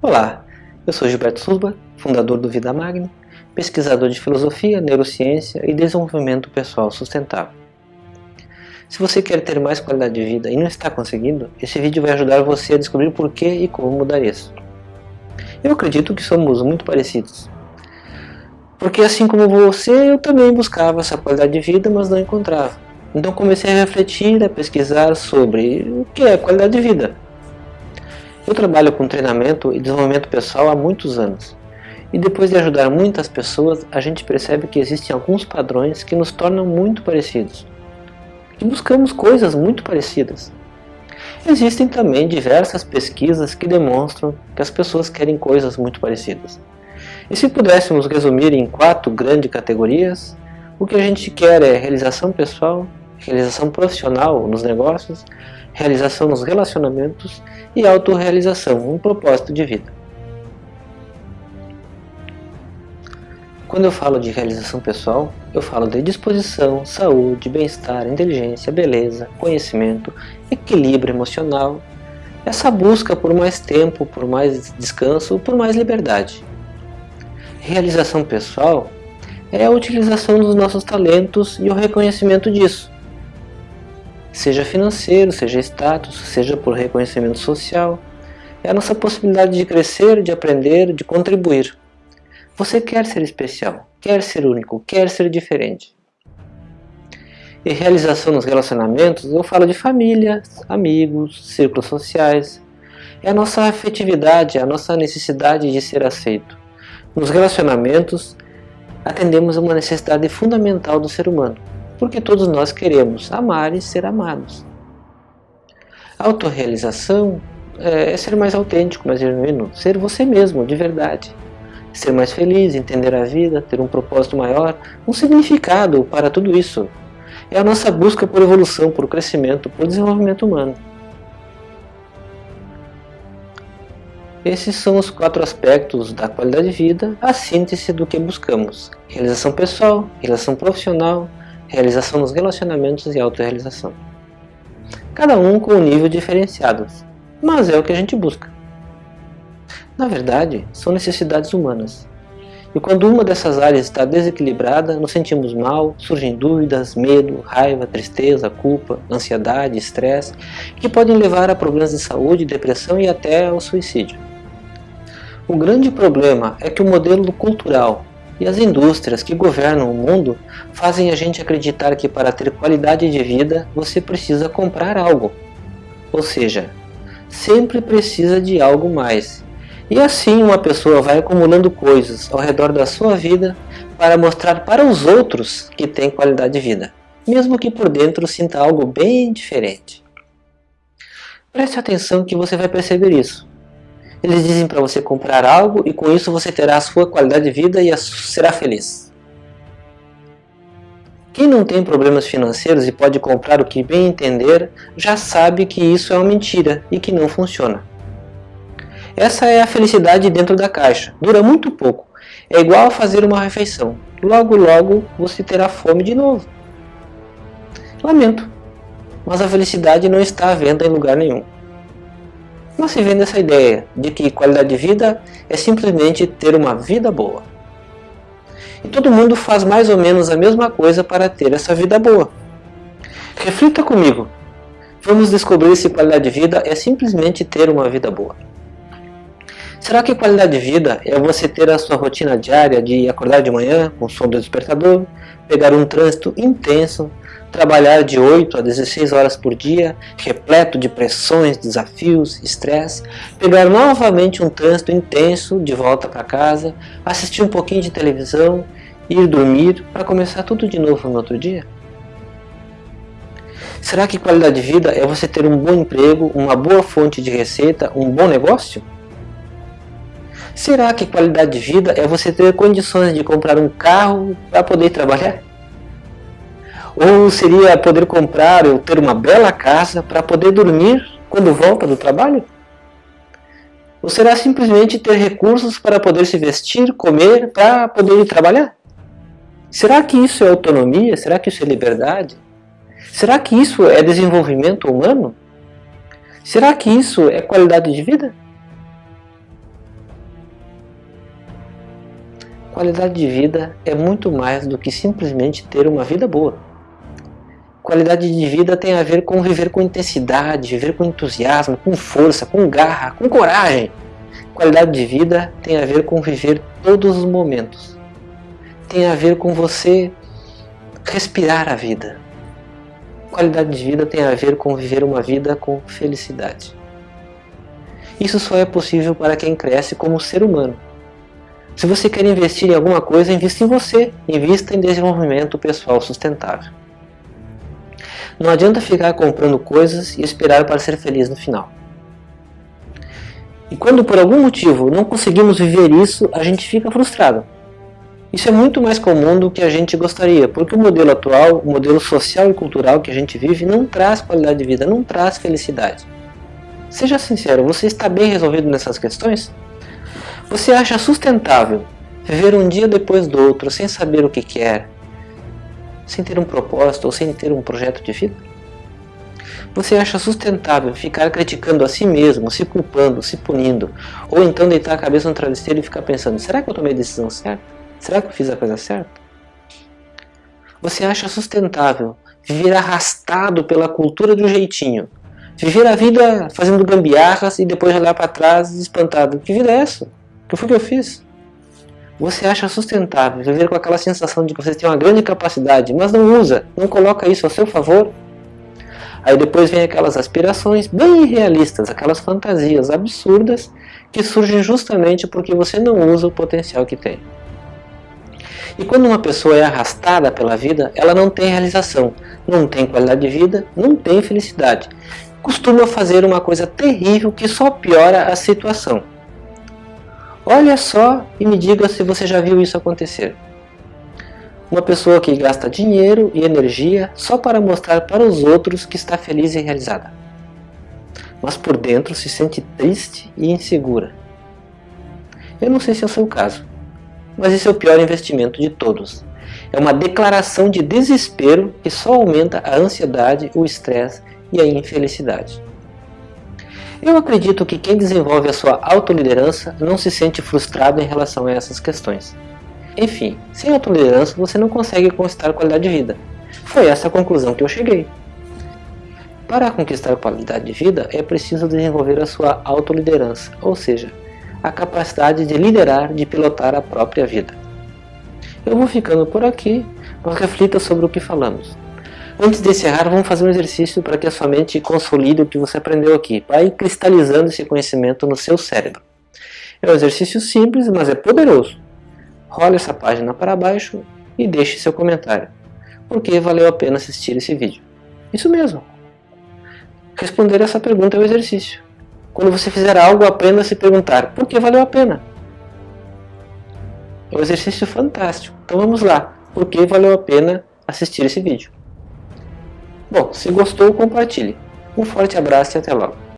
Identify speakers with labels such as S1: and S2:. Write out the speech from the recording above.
S1: Olá, eu sou Gilberto Suba, fundador do Vida Magna, pesquisador de filosofia, neurociência e desenvolvimento pessoal sustentável. Se você quer ter mais qualidade de vida e não está conseguindo, esse vídeo vai ajudar você a descobrir por que e como mudar isso. Eu acredito que somos muito parecidos. Porque assim como você, eu também buscava essa qualidade de vida, mas não encontrava. Então comecei a refletir, a pesquisar sobre o que é qualidade de vida. Eu trabalho com treinamento e desenvolvimento pessoal há muitos anos. E depois de ajudar muitas pessoas, a gente percebe que existem alguns padrões que nos tornam muito parecidos. E buscamos coisas muito parecidas. Existem também diversas pesquisas que demonstram que as pessoas querem coisas muito parecidas. E se pudéssemos resumir em quatro grandes categorias, o que a gente quer é realização pessoal, realização profissional nos negócios, realização nos relacionamentos e autorrealização, um propósito de vida. Quando eu falo de realização pessoal, eu falo de disposição, saúde, bem-estar, inteligência, beleza, conhecimento, equilíbrio emocional, essa busca por mais tempo, por mais descanso, por mais liberdade. Realização pessoal é a utilização dos nossos talentos e o reconhecimento disso seja financeiro, seja status, seja por reconhecimento social. É a nossa possibilidade de crescer, de aprender, de contribuir. Você quer ser especial, quer ser único, quer ser diferente. E realização nos relacionamentos, eu falo de família, amigos, círculos sociais. É a nossa afetividade, a nossa necessidade de ser aceito. Nos relacionamentos, atendemos a uma necessidade fundamental do ser humano, porque todos nós queremos amar e ser amados. A autorrealização é, é ser mais autêntico, mais genuíno, ser você mesmo, de verdade. Ser mais feliz, entender a vida, ter um propósito maior, um significado para tudo isso. É a nossa busca por evolução, por crescimento, por desenvolvimento humano. Esses são os quatro aspectos da qualidade de vida, a síntese do que buscamos. Realização pessoal, realização profissional, realização nos relacionamentos e autorrealização. Cada um com um nível diferenciado, mas é o que a gente busca. Na verdade, são necessidades humanas. E quando uma dessas áreas está desequilibrada, nos sentimos mal, surgem dúvidas, medo, raiva, tristeza, culpa, ansiedade, estresse, que podem levar a problemas de saúde, depressão e até ao suicídio. O grande problema é que o modelo cultural e as indústrias que governam o mundo fazem a gente acreditar que para ter qualidade de vida você precisa comprar algo. Ou seja, sempre precisa de algo mais. E assim uma pessoa vai acumulando coisas ao redor da sua vida para mostrar para os outros que tem qualidade de vida, mesmo que por dentro sinta algo bem diferente. Preste atenção que você vai perceber isso. Eles dizem para você comprar algo e com isso você terá a sua qualidade de vida e será feliz. Quem não tem problemas financeiros e pode comprar o que bem entender, já sabe que isso é uma mentira e que não funciona. Essa é a felicidade dentro da caixa, dura muito pouco, é igual a fazer uma refeição, logo logo você terá fome de novo. Lamento, mas a felicidade não está à venda em lugar nenhum. Não se vende essa ideia de que qualidade de vida é simplesmente ter uma vida boa. E todo mundo faz mais ou menos a mesma coisa para ter essa vida boa. Reflita comigo. Vamos descobrir se qualidade de vida é simplesmente ter uma vida boa. Será que qualidade de vida é você ter a sua rotina diária de acordar de manhã com o som do despertador, pegar um trânsito intenso, trabalhar de 8 a 16 horas por dia, repleto de pressões, desafios, estresse, pegar novamente um trânsito intenso de volta para casa, assistir um pouquinho de televisão, ir dormir para começar tudo de novo no outro dia? Será que qualidade de vida é você ter um bom emprego, uma boa fonte de receita, um bom negócio? Será que qualidade de vida é você ter condições de comprar um carro para poder trabalhar? Ou seria poder comprar ou ter uma bela casa para poder dormir quando volta do trabalho? Ou será simplesmente ter recursos para poder se vestir, comer, para poder ir trabalhar? Será que isso é autonomia? Será que isso é liberdade? Será que isso é desenvolvimento humano? Será que isso é qualidade de vida? Qualidade de vida é muito mais do que simplesmente ter uma vida boa. Qualidade de vida tem a ver com viver com intensidade, viver com entusiasmo, com força, com garra, com coragem. Qualidade de vida tem a ver com viver todos os momentos. Tem a ver com você respirar a vida. Qualidade de vida tem a ver com viver uma vida com felicidade. Isso só é possível para quem cresce como ser humano. Se você quer investir em alguma coisa, invista em você. Invista em desenvolvimento pessoal sustentável. Não adianta ficar comprando coisas e esperar para ser feliz no final. E quando por algum motivo não conseguimos viver isso, a gente fica frustrado. Isso é muito mais comum do que a gente gostaria, porque o modelo atual, o modelo social e cultural que a gente vive, não traz qualidade de vida, não traz felicidade. Seja sincero, você está bem resolvido nessas questões? Você acha sustentável viver um dia depois do outro sem saber o que quer, sem ter um propósito ou sem ter um projeto de vida? Você acha sustentável ficar criticando a si mesmo, se culpando, se punindo, ou então deitar a cabeça no travesseiro e ficar pensando, será que eu tomei a decisão certa? Será que eu fiz a coisa certa? Você acha sustentável viver arrastado pela cultura do jeitinho, viver a vida fazendo gambiarras e depois olhar para trás espantado, que vida é essa? O que foi que eu fiz? Você acha sustentável viver com aquela sensação de que você tem uma grande capacidade, mas não usa, não coloca isso a seu favor? Aí depois vem aquelas aspirações bem irrealistas, aquelas fantasias absurdas que surgem justamente porque você não usa o potencial que tem. E quando uma pessoa é arrastada pela vida, ela não tem realização, não tem qualidade de vida, não tem felicidade. Costuma fazer uma coisa terrível que só piora a situação. Olha só e me diga se você já viu isso acontecer. Uma pessoa que gasta dinheiro e energia só para mostrar para os outros que está feliz e realizada. Mas por dentro se sente triste e insegura. Eu não sei se é o seu caso, mas esse é o pior investimento de todos. É uma declaração de desespero que só aumenta a ansiedade, o estresse e a infelicidade. Eu acredito que quem desenvolve a sua autoliderança não se sente frustrado em relação a essas questões. Enfim, sem autoliderança você não consegue conquistar qualidade de vida. Foi essa a conclusão que eu cheguei. Para conquistar qualidade de vida é preciso desenvolver a sua autoliderança, ou seja, a capacidade de liderar, de pilotar a própria vida. Eu vou ficando por aqui, mas reflita sobre o que falamos. Antes de encerrar, vamos fazer um exercício para que a sua mente consolide o que você aprendeu aqui. Vai cristalizando esse conhecimento no seu cérebro. É um exercício simples, mas é poderoso. Role essa página para baixo e deixe seu comentário. Por que valeu a pena assistir esse vídeo? Isso mesmo. Responder essa pergunta é o exercício. Quando você fizer algo, aprenda a se perguntar por que valeu a pena. É um exercício fantástico. Então vamos lá. Por que valeu a pena assistir esse vídeo? Bom, se gostou, compartilhe. Um forte abraço e até logo.